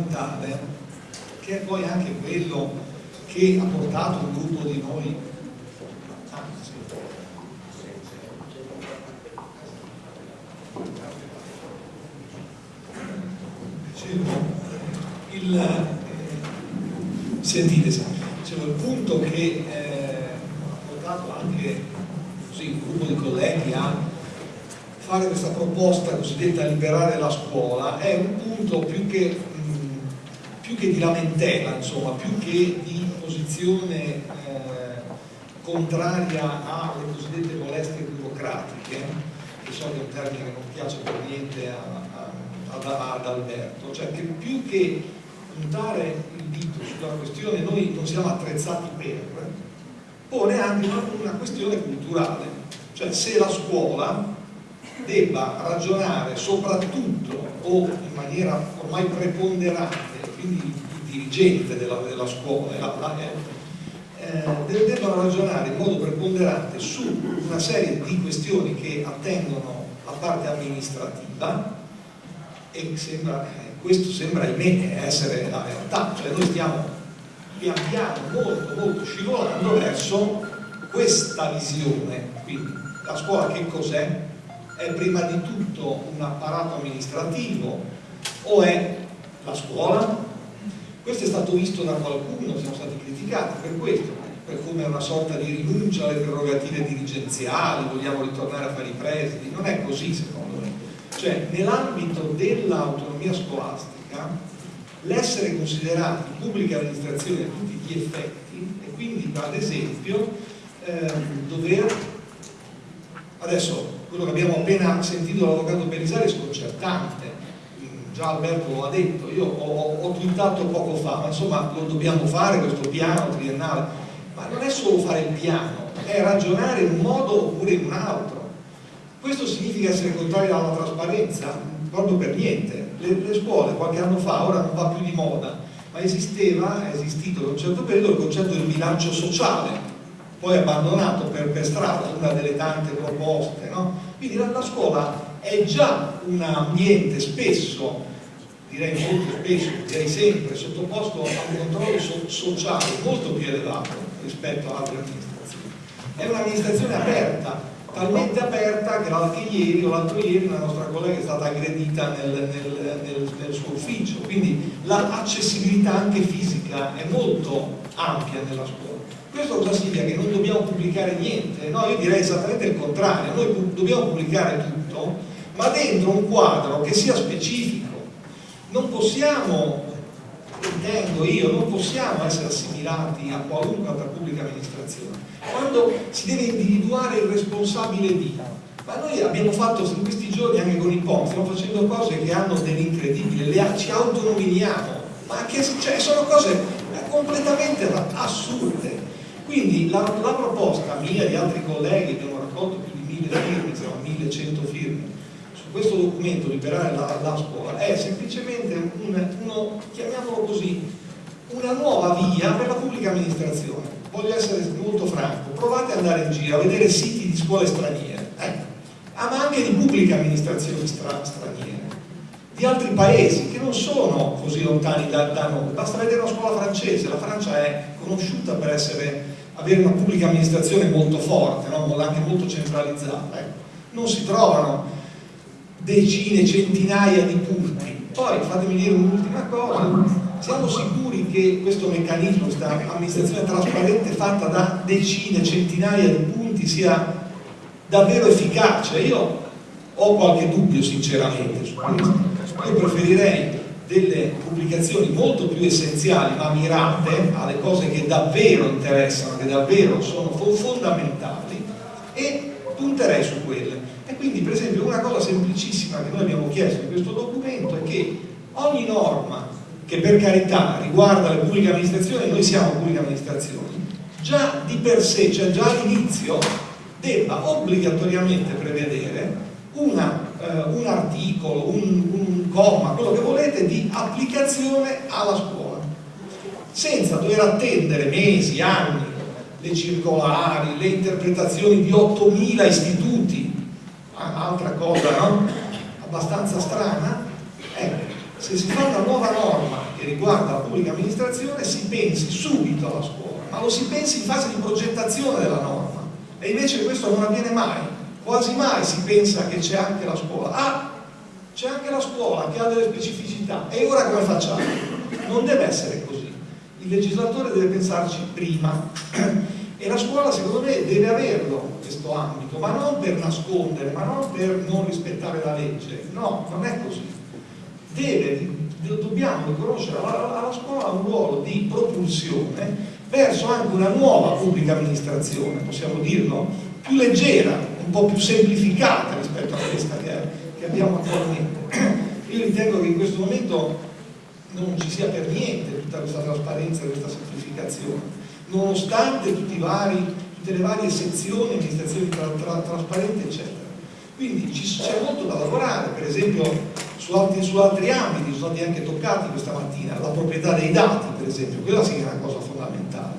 fondamentale, che è poi anche quello che ha portato un gruppo di noi ah, sì. il, eh, sentite, dicevo, il punto che eh, ha portato anche così, un gruppo di colleghi a fare questa proposta cosiddetta liberare la scuola è un punto più che, più che di lamentela, insomma, più che di posizione eh, contraria alle cosiddette molestie burocratiche, che so che è un termine che non piace per niente a, a, ad, ad Alberto, cioè che più che puntare il dito sulla questione noi non siamo attrezzati per, pone anche una, una questione culturale, cioè se la scuola debba ragionare soprattutto o in maniera ormai preponderante, quindi dirigente della, della scuola, la, la, eh, debbano ragionare in modo preponderante su una serie di questioni che attengono la parte amministrativa e sembra, eh, questo sembra ahimè essere la realtà, cioè noi stiamo pian piano molto molto scivolando verso questa visione, quindi la scuola che cos'è? è prima di tutto un apparato amministrativo o è la scuola? Questo è stato visto da qualcuno, siamo stati criticati per questo, per come una sorta di rinuncia alle prerogative dirigenziali, vogliamo ritornare a fare i presidi, non è così secondo me. Cioè, nell'ambito dell'autonomia scolastica, l'essere considerati pubblica amministrazione a tutti gli effetti e quindi ad esempio eh, dover adesso quello che abbiamo appena sentito dall'avvocato Belisari è sconcertante già Alberto lo ha detto io ho, ho twittato poco fa ma insomma lo dobbiamo fare questo piano triennale ma non è solo fare il piano è ragionare in un modo oppure in un altro questo significa essere contrari alla trasparenza? proprio per niente le, le scuole qualche anno fa ora non va più di moda ma esisteva, è esistito in un certo periodo il concetto del bilancio sociale poi abbandonato per, per strada una delle tante proposte no? quindi la, la, scuola è già un ambiente spesso direi molto spesso, direi sempre sottoposto a un controllo so, sociale molto più elevato rispetto ad altre amministrazioni è un'amministrazione aperta talmente aperta che l'altro ieri o l'altro ieri una nostra collega è stata aggredita nel, nel, nel, nel suo ufficio quindi l'accessibilità anche fisica è molto ampia nella scuola questo cosa significa? Che non dobbiamo pubblicare niente? No, io direi esattamente il contrario, noi dobbiamo pubblicare tutto, ma dentro un quadro che sia specifico. Non possiamo, intendo io, non possiamo essere assimilati a qualunque altra pubblica amministrazione. Quando si deve individuare il responsabile di, ma noi abbiamo fatto in questi giorni anche con i POM, stiamo facendo cose che hanno dell'incredibile, ci autonominiamo, ma che cioè, sono cose completamente assurde. Quindi la, la, proposta mia e di altri colleghi, abbiamo raccolto più di mille firme, siamo 1100 firme, questo documento liberare la, la scuola, è semplicemente un, uno, chiamiamolo così, una nuova via per la pubblica amministrazione. Voglio essere molto franco, provate ad andare in giro a vedere siti di scuole straniere, eh? ah, ma anche di pubbliche amministrazioni stra, straniere, di altri paesi che non sono così lontani da, da noi, basta vedere una scuola francese, la Francia è conosciuta per essere avere una pubblica amministrazione molto forte, no? anche molto centralizzata. Ecco. Non si trovano decine, centinaia di punti. Poi fatemi dire un'ultima cosa, siamo sicuri che questo meccanismo, questa amministrazione trasparente fatta da decine, centinaia di punti sia davvero efficace? Io ho qualche dubbio sinceramente su questo. Io preferirei delle pubblicazioni molto più essenziali ma mirate alle cose che davvero interessano, che davvero sono fondamentali e punterei su quelle. E quindi per esempio una cosa semplicissima che noi abbiamo chiesto in questo documento è che ogni norma che per carità riguarda le pubbliche amministrazioni, noi siamo pubbliche amministrazioni, già di per sé, cioè già all'inizio, debba obbligatoriamente prevedere una, eh, un articolo, un, un comma, quello che volete, di applicazione alla scuola, senza dover attendere mesi, anni, le circolari, le interpretazioni di 8.000 istituti, altra cosa no? Abbastanza strana, ecco, se si fa una nuova norma che riguarda la pubblica amministrazione si pensi subito alla scuola, ma lo si pensi in fase di progettazione della norma e invece questo non avviene mai, quasi mai si pensa che c'è anche la scuola. Ah, c'è anche la scuola che ha delle specificità e ora come facciamo? Non deve essere così, il legislatore deve pensarci prima e la scuola secondo me deve averlo questo ambito, ma non per nascondere, ma non per non rispettare la legge, no, non è così. Deve, dobbiamo riconoscere alla, scuola un ruolo di propulsione verso anche una nuova pubblica amministrazione, possiamo dirlo, più leggera, un po' più semplificata rispetto a questa che, che abbiamo attualmente. Io ritengo che in questo momento non ci sia per niente tutta questa trasparenza e questa semplificazione nonostante vari, tutte le varie sezioni, amministrazioni tra, tra, trasparenti, eccetera. Quindi c'è molto da lavorare, per esempio su altri, su altri ambiti, sono stati anche toccati questa mattina, la proprietà dei dati, per esempio, quella sì che è una cosa fondamentale,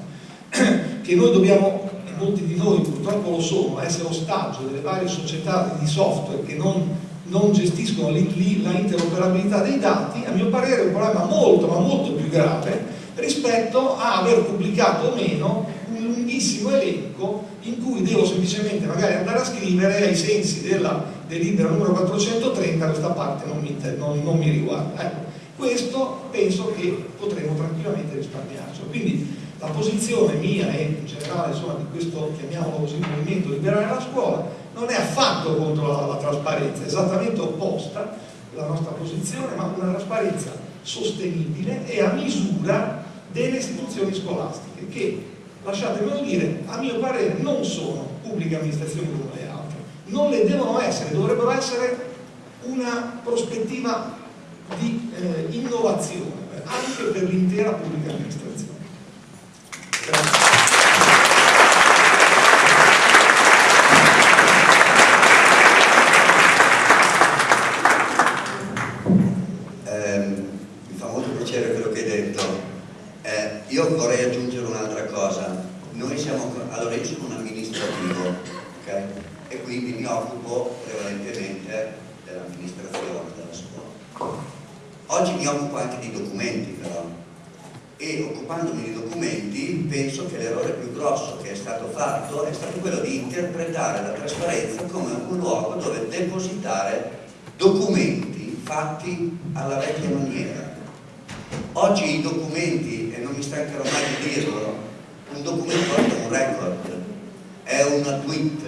che noi dobbiamo, molti di noi purtroppo lo sono, essere ostaggio delle varie società di software che non, non gestiscono l'interoperabilità dei dati, a mio parere è un problema molto ma molto più grave rispetto a aver pubblicato o meno un lunghissimo elenco in cui devo semplicemente magari andare a scrivere ai sensi della delibera numero 430 questa parte non mi, non, non mi riguarda. Ecco, questo penso che potremo tranquillamente risparmiarci. Quindi la posizione mia e in generale insomma, di questo, chiamiamolo così, movimento liberare la scuola, non è affatto contro la, la trasparenza, è esattamente opposta la nostra posizione, ma una trasparenza sostenibile e a misura delle istituzioni scolastiche che, lasciatemelo dire, a mio parere non sono pubbliche amministrazioni come le altre, non le devono essere, dovrebbero essere una prospettiva di eh, innovazione anche per l'intera pubblica amministrazione. Grazie. Oggi mi occupo anche di documenti però e occupandomi di documenti penso che l'errore più grosso che è stato fatto è stato quello di interpretare la trasparenza come un luogo dove depositare documenti fatti alla vecchia maniera. Oggi i documenti, e non mi stancherò mai di dirlo, un documento è un record, è una tweet,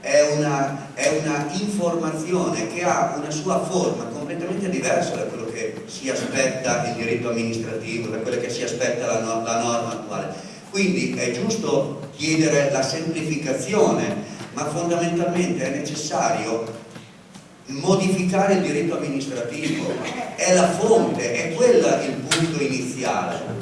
è una, è una informazione che ha una sua forma completamente diversa da quello che si aspetta il diritto amministrativo, da quella che si aspetta la, no la norma attuale. Quindi è giusto chiedere la semplificazione, ma fondamentalmente è necessario modificare il diritto amministrativo, è la fonte, è quella il punto iniziale.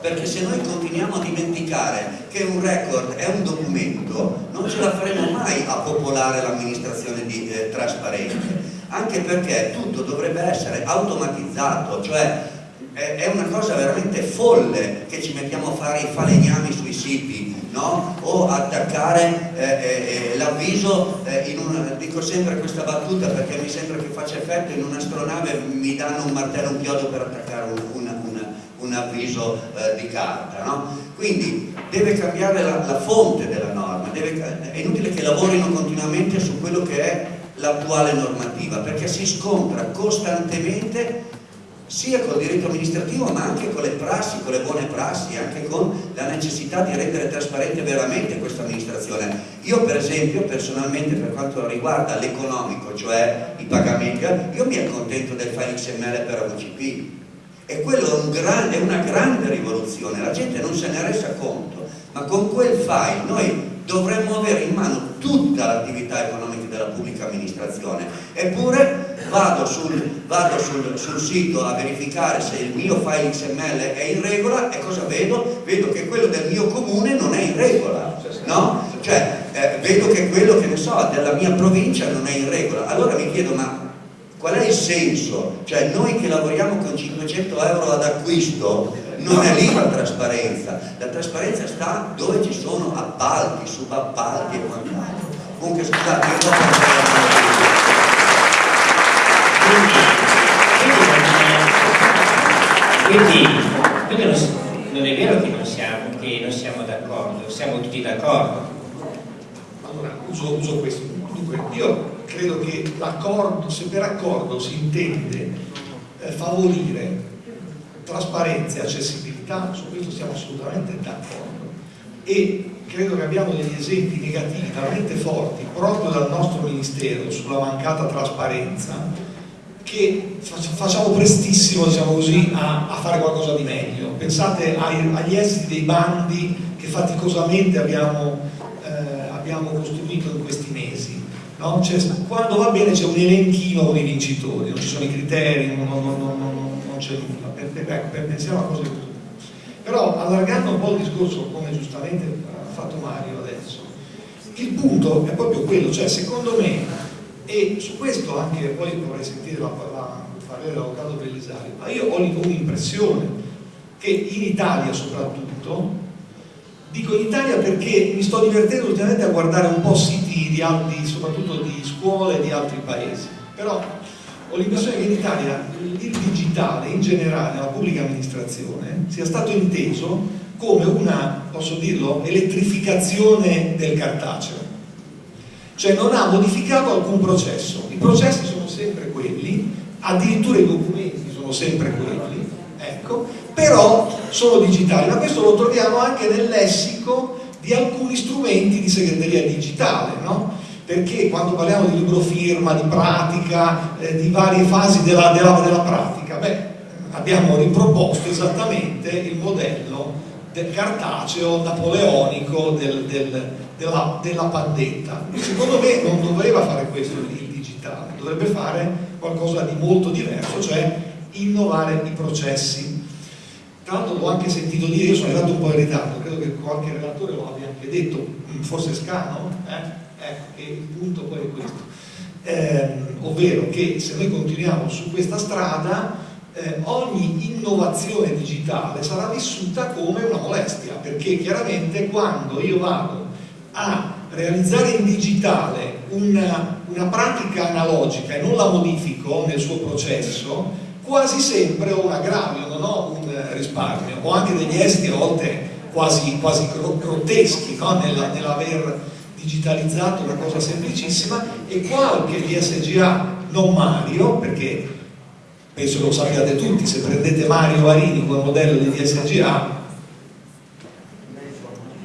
Perché se noi continuiamo a dimenticare che un record è un documento, non ce la faremo mai a popolare l'amministrazione eh, trasparente anche perché tutto dovrebbe essere automatizzato, cioè è una cosa veramente folle che ci mettiamo a fare i falegnami sui siti no? o attaccare eh, eh, eh l'avviso eh, dico sempre questa battuta perché mi sembra che faccia effetto in un'astronave mi danno un martello un chiodo per attaccare un, una, una, un avviso eh, di carta no? quindi deve cambiare la, la fonte della norma deve, è inutile che lavorino continuamente su quello che è l'attuale normativa perché si scontra costantemente sia col diritto amministrativo ma anche con le prassi, con le buone prassi, anche con la necessità di rendere trasparente veramente questa amministrazione. Io per esempio personalmente per quanto riguarda l'economico, cioè i pagamenti, io mi accontento del file XML per AVCP e quello è, un gran, è una grande rivoluzione, la gente non se ne resa conto, ma con quel file noi dovremmo avere in mano tutta l'attività economica della pubblica amministrazione. Eppure vado, sul, vado sul, sul, sito a verificare se il mio file XML è in regola e cosa vedo? vedo che quello del mio comune non è in regola no? cioè eh, vedo che quello che ne so della mia provincia non è in regola allora mi chiedo ma qual è il senso? cioè noi che lavoriamo con 500 euro ad acquisto non è lì la trasparenza, la trasparenza sta dove ci sono appalti, subappalti e quant'altro. Comunque scusate, io quindi, quindi non, non, è vero che non siamo, siamo d'accordo, siamo tutti d'accordo. Allora, uso, uso questo. Dunque, io credo che l'accordo, se per accordo si intende eh, favorire trasparenza e accessibilità, su questo siamo assolutamente d'accordo. E credo che abbiamo degli esempi negativi talmente forti proprio dal nostro Ministero sulla mancata trasparenza che facciamo prestissimo diciamo così, a, a, fare qualcosa di meglio. Pensate ai, agli esiti dei bandi che faticosamente abbiamo, eh, abbiamo costruito in questi mesi. No? quando va bene c'è un elenchino con i vincitori, non ci sono i criteri, non, non, non, non c'è nulla. Ecco, pensiamo a cose così. Però allargando un po' il discorso, come giustamente ha fatto Mario adesso, il punto è proprio quello, cioè secondo me e su questo anche poi vorrei sentire la, la parere dell'avvocato Bellisario, ma io ho un'impressione che in Italia soprattutto, dico in Italia perché mi sto divertendo ultimamente a guardare un po' siti di altri, soprattutto di scuole di altri paesi, però ho l'impressione che in Italia il digitale in generale nella pubblica amministrazione sia stato inteso come una, posso dirlo, elettrificazione del cartaceo cioè non ha modificato alcun processo, i processi sono sempre quelli, addirittura i documenti sono sempre quelli, ecco, però sono digitali, ma questo lo troviamo anche nel lessico di alcuni strumenti di segreteria digitale, no? perché quando parliamo di libro firma, di pratica, eh, di varie fasi della, della, della pratica, beh, abbiamo riproposto esattamente il modello del cartaceo napoleonico del, del della, della pandetta. Secondo me non doveva fare questo il digitale, dovrebbe fare qualcosa di molto diverso, cioè innovare i processi. Tra l'altro l'ho anche sentito dire, io sono arrivato un po' in ritardo, credo che qualche relatore lo abbia anche detto, forse Scano, eh? ecco che il punto poi è questo. Eh, ovvero che se noi continuiamo su questa strada eh, ogni innovazione digitale sarà vissuta come una molestia perché chiaramente quando io vado a realizzare in digitale una, una pratica analogica e non la modifico nel suo processo, quasi sempre ho un aggravio, non ho un risparmio. Ho anche degli esiti a volte quasi, quasi grotteschi no? nell'aver digitalizzato una cosa semplicissima e qualche DSGA non Mario, perché penso lo sappiate tutti, se prendete Mario Varini come modello di DSGA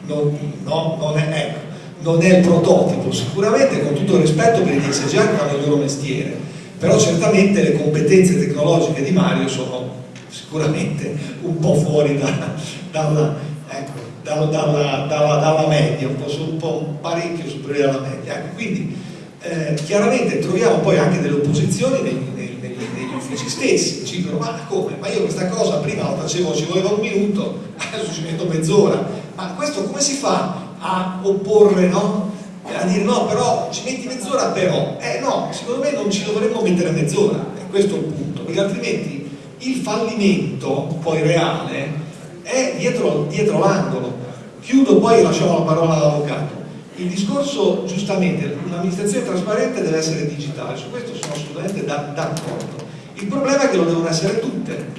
non, no, non, è, ecco, non, è, il prototipo, sicuramente con tutto il rispetto per i DSGA che fanno il loro mestiere, però certamente le competenze tecnologiche di Mario sono sicuramente un po' fuori da, dalla, ecco, dalla, dalla, dalla, media, un po', un po' parecchio superiore alla media. Ecco, quindi eh, chiaramente troviamo poi anche delle opposizioni negli, negli, negli uffici stessi, ci dicono ma come? Ma io questa cosa prima la facevo, ci voleva un minuto, adesso ci metto mezz'ora ma questo come si fa a opporre, no? A dire no, però ci metti mezz'ora però. Eh no, secondo me non ci dovremmo mettere mezz'ora, è questo il punto, perché altrimenti il fallimento poi reale è dietro, dietro l'angolo. Chiudo poi e lasciamo la parola all'avvocato. Il discorso, giustamente, un'amministrazione trasparente deve essere digitale, su questo sono assolutamente d'accordo. Il problema è che lo devono essere tutte,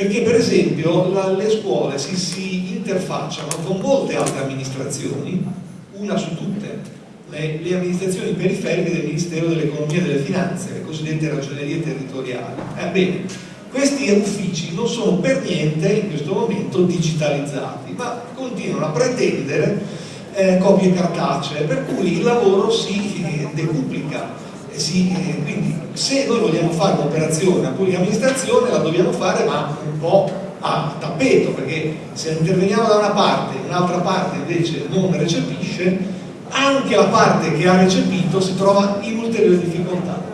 perché per esempio la, le scuole si, si, interfacciano con molte altre amministrazioni, una su tutte, le, le amministrazioni periferiche del Ministero dell'Economia e delle Finanze, le cosiddette ragionerie territoriali. Ebbene, questi uffici non sono per niente in questo momento digitalizzati, ma continuano a pretendere eh, copie cartacee, per cui il lavoro si eh, decuplica si, eh, quindi se noi vogliamo fare un'operazione a pubblica amministrazione la dobbiamo fare ma un po' a tappeto perché se interveniamo da una parte e un'altra parte invece non recepisce anche la parte che ha recepito si trova in ulteriore difficoltà.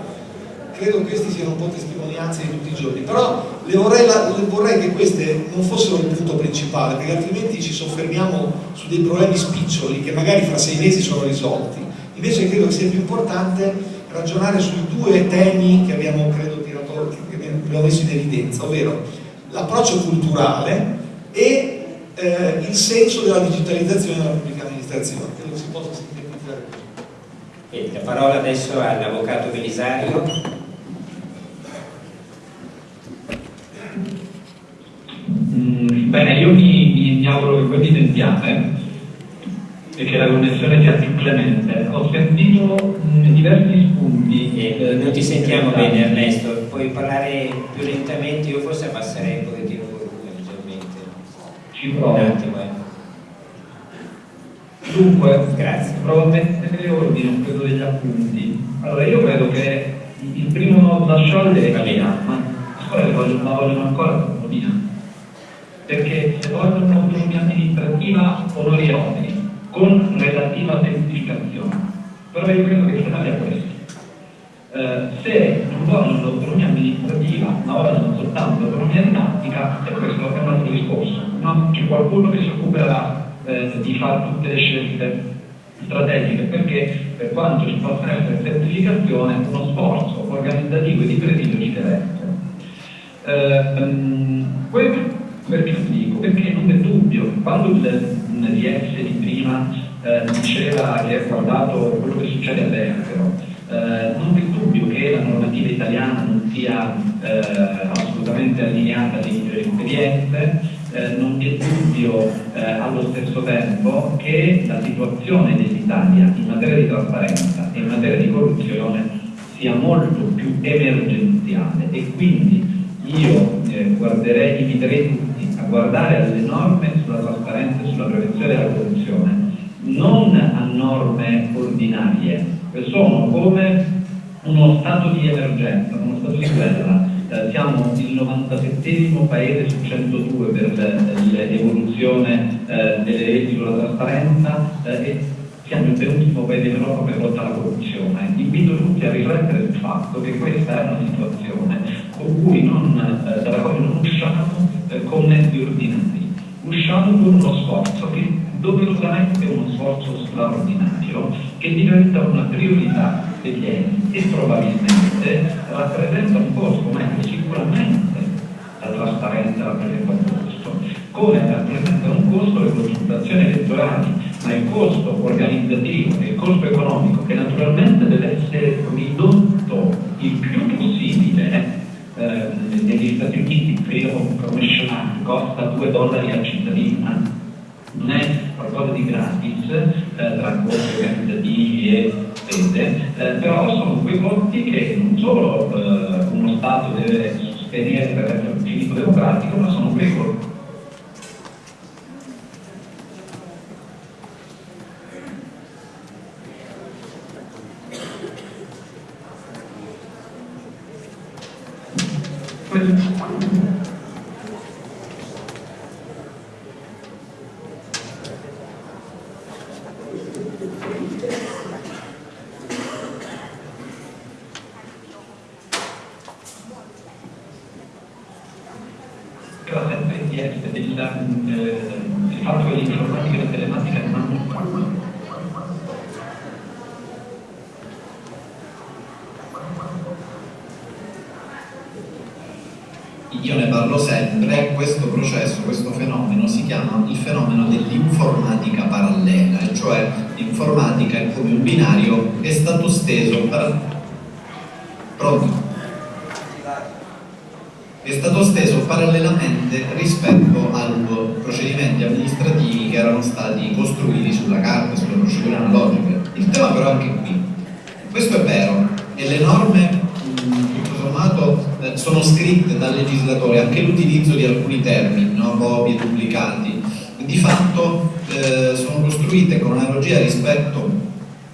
Credo che questi siano un po' testimonianze di tutti i giorni però le vorrei, la, le vorrei che queste non fossero il punto principale perché altrimenti ci soffermiamo su dei problemi spiccioli che magari fra sei mesi sono risolti. Invece credo che sia più importante ragionare sui due temi che abbiamo, credo, tirato, che abbiamo messo in evidenza, ovvero l'approccio culturale e eh, il senso della digitalizzazione della pubblica amministrazione. Credo che si possa sintetizzare così. La parola adesso all'Avvocato Belisario. Bene, io mi, mi, auguro che voi mi sentiate e che la connessione sia più clemente. Ho sentito mh, diversi spunti. Eh, non ti sentiamo bene Ernesto, puoi parlare più lentamente, io forse abbasserei un pochettino il volume leggermente. Ci provo. Un attimo, eh. Dunque, Grazie. provo a mettere ordine un po' degli appunti. Allora, io credo che il primo nodo da sciogliere è Italia, ma le scuole vogliono, ma vogliono ancora l'autonomia. Perché se vogliono un'autonomia amministrativa, onori oneri, con relativa semplificazione. Però io credo che sia questo. Eh, se non vogliono l'autonomia amministrativa, ma vogliono soltanto l'autonomia didattica, e questo è un altro discorso. No? C'è qualcuno che si occuperà eh, di fare tutte le scelte strategiche, perché per quanto ci possa essere semplificazione, uno sforzo organizzativo e di presidio ci deve essere. Eh, perché lo dico? Perché non è dubbio, quando il DS di prima eh, diceva che ha guardato quello che succede all'estero, eh, non è dubbio che la normativa italiana non sia eh, assolutamente allineata alle esperienze, eh, non vi è dubbio eh, allo stesso tempo che la situazione dell'Italia in materia di trasparenza e in materia di corruzione sia molto più emergenziale e quindi io eh, guarderei, inviterei tutti a guardare alle norme sulla trasparenza e sulla prevenzione della corruzione, non a norme ordinarie, che sono come uno stato di emergenza, uno stato di guerra. Eh, siamo il 97 paese su 102 per l'evoluzione eh, delle leggi sulla trasparenza eh, e siamo il penultimo paese in Europa per lotta alla corruzione. Invito tutti a riflettere sul fatto che questa è una situazione non, eh, dalla quale non usciamo eh, con mezzi ordinari, usciamo con uno sforzo che doverosamente è uno sforzo straordinario che diventa una priorità degli enti e probabilmente rappresenta un costo, ma sicuramente la trasparenza rappresenta un costo, come rappresenta un costo le consultazioni elettorali, ma il costo organizzativo e il costo economico che naturalmente deve essere ridotto il più possibile eh, negli Stati Uniti il freedom commissioner costa 2 dollari al cittadino non è qualcosa di gratis eh, tra costi organizzativi e spese, eh, però sono quei costi che non solo eh, uno Stato deve sostenere per un civico democratico, ma cioè informatica come un binario, è stato steso per... Pronto? È stato steso parallelamente rispetto ai procedimenti amministrativi che erano stati costruiti sulla carta, sulle procedure analogiche. Il tema però è anche qui. Questo è vero, e le norme mm, tutto sommato eh, sono scritte dal legislatore, anche l'utilizzo di alcuni termini, no? Bobi duplicati, di fatto eh, sono costruite con analogia rispetto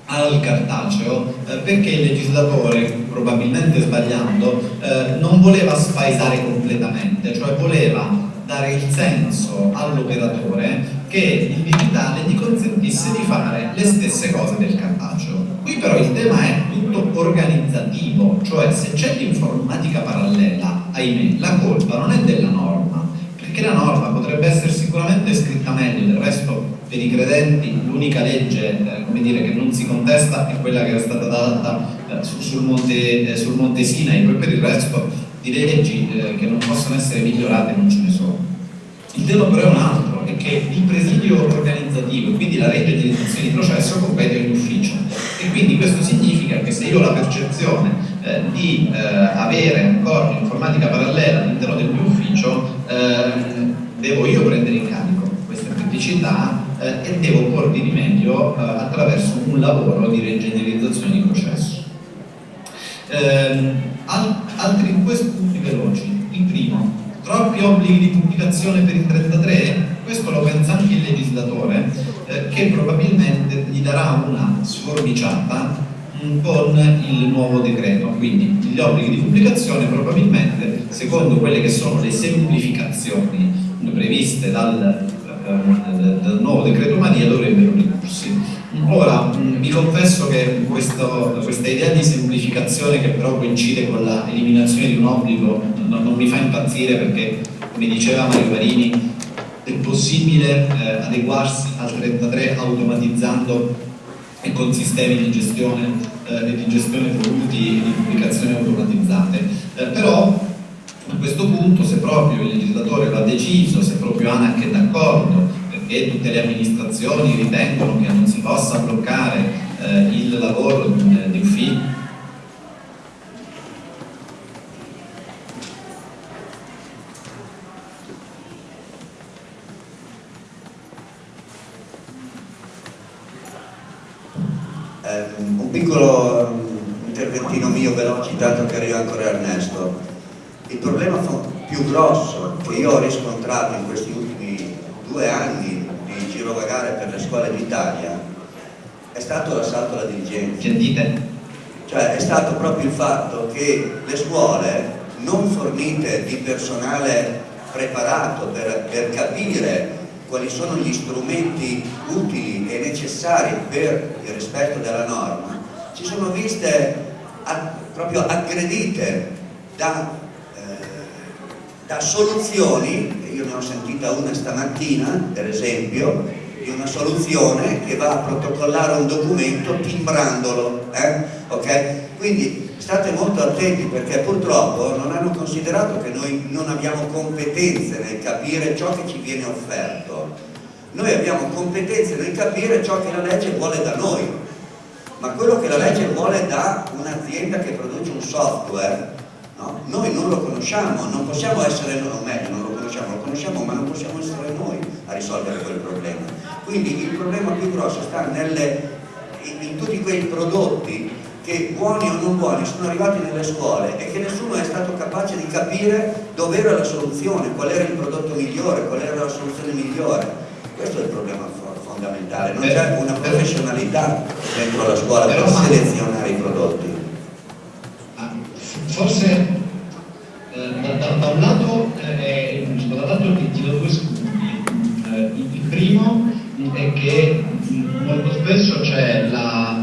al cartaceo eh, perché il legislatore, probabilmente sbagliando, eh, non voleva spaesare completamente, cioè voleva dare il senso all'operatore che il digitale gli consentisse di fare le stesse cose del cartaceo. Qui però il tema è tutto organizzativo, cioè se c'è l'informatica parallela, ahimè, la colpa non è della norma, che la norma potrebbe essere sicuramente scritta meglio, del resto per i credenti l'unica legge eh, dire, che non si contesta è quella che era stata data eh, sul, monte, eh, sul, monte, Sinai, poi per il resto di leggi eh, che non possono essere migliorate non ce ne sono. Il tema però è un altro, è che il presidio organizzativo, quindi la legge di iniziazione di processo compete all'ufficio e quindi questo significa che se io ho la percezione eh, di eh, avere ancora un'informatica parallela all'interno del mio ufficio eh, devo io prendere in carico questa criticità eh, e devo porvi rimedio eh, attraverso un lavoro di reingegnerizzazione di processo. Ehm, altri due punti veloci. Il primo, troppi obblighi di pubblicazione per il 33 questo lo pensa anche il legislatore, eh, che probabilmente gli darà una sforbiciata con il nuovo decreto, quindi gli obblighi di pubblicazione probabilmente secondo quelle che sono le semplificazioni previste dal, eh, dal nuovo decreto Maria dovrebbero ridursi. Ora, vi confesso che questo, questa idea di semplificazione che però coincide con l'eliminazione di un obbligo non, non, mi fa impazzire perché, come diceva Mario Marini, è possibile eh, adeguarsi al 33 automatizzando e con sistemi di gestione, eh, di gestione voluti e di pubblicazione automatizzate. Eh, però a questo punto se proprio il legislatore l'ha deciso, se proprio ANAC è d'accordo, perché tutte le amministrazioni ritengono che non si possa bloccare eh, il lavoro di, di ufficio arriva ancora Ernesto. Il problema più grosso che io ho riscontrato in questi ultimi due anni di girovagare per le scuole d'Italia è stato l'assalto alla dirigenza. Sentite? Cioè è stato proprio il fatto che le scuole non fornite di personale preparato per, per capire quali sono gli strumenti utili e necessari per il rispetto della norma, si sono viste a, proprio aggredite da, eh, da soluzioni, io ne ho sentita una stamattina per esempio, di una soluzione che va a protocollare un documento timbrandolo, eh? okay? quindi state molto attenti perché purtroppo non hanno considerato che noi non abbiamo competenze nel capire ciò che ci viene offerto, noi abbiamo competenze nel capire ciò che la legge vuole da noi, ma quello che la legge vuole da un'azienda che produce un software, no? noi non lo conosciamo, non possiamo essere, o meglio, non lo conosciamo, lo conosciamo, ma non possiamo essere noi a risolvere quel problema. Quindi il problema più grosso sta nelle, in, in tutti quei prodotti che buoni o non buoni sono arrivati nelle scuole e che nessuno è stato capace di capire dove era la soluzione, qual era il prodotto migliore, qual era la soluzione migliore. Questo è il problema fondamentale, non c'è una professionalità dentro la scuola per selezionare i prodotti. Forse eh, da, da, un lato eh, è giusto, dall'altro ti do due spunti. Eh, il primo è che molto spesso c'è la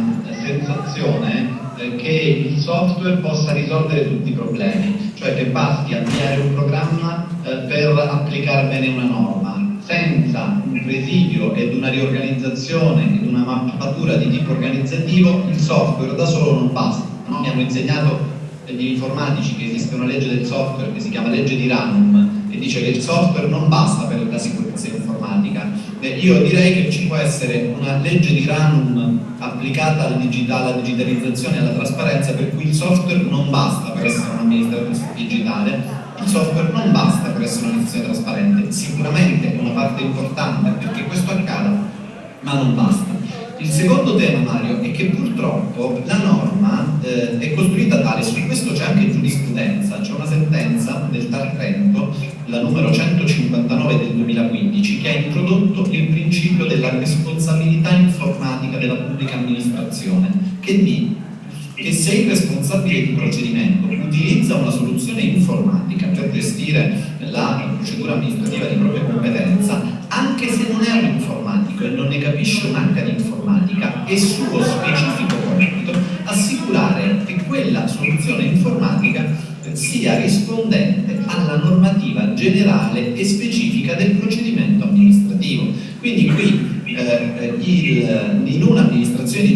sensazione eh, che il software possa risolvere tutti i problemi, cioè che basti avviare un programma eh, per applicare bene una norma senza un presidio ed una riorganizzazione ed una mappatura di tipo organizzativo, il software da solo non basta. No? Mi hanno insegnato gli informatici che esiste una legge del software che si chiama legge di Ranum e dice che il software non basta per la sicurezza informatica. Eh, io direi che ci può essere una legge di Ranum applicata al digitale, alla digitalizzazione e alla trasparenza per cui il software non basta per essere un amministratore digitale il software non basta per essere un'istituzione trasparente, sicuramente è una parte importante perché questo accada, ma non basta. Il secondo tema, Mario, è che purtroppo la norma eh, è costruita tale, su questo c'è anche giurisprudenza, c'è una sentenza del TAR Trento, la numero 159 del 2015, che ha introdotto il principio della responsabilità informatica della pubblica amministrazione, che dice che se il responsabile di procedimento utilizza una soluzione informatica per gestire la procedura amministrativa di propria competenza, anche se non è un informatico e non ne capisce un'anca di informatica, è suo specifico compito assicurare che quella soluzione informatica sia rispondente alla normativa generale e specifica del procedimento amministrativo. Quindi qui eh, il, in un'amministrazione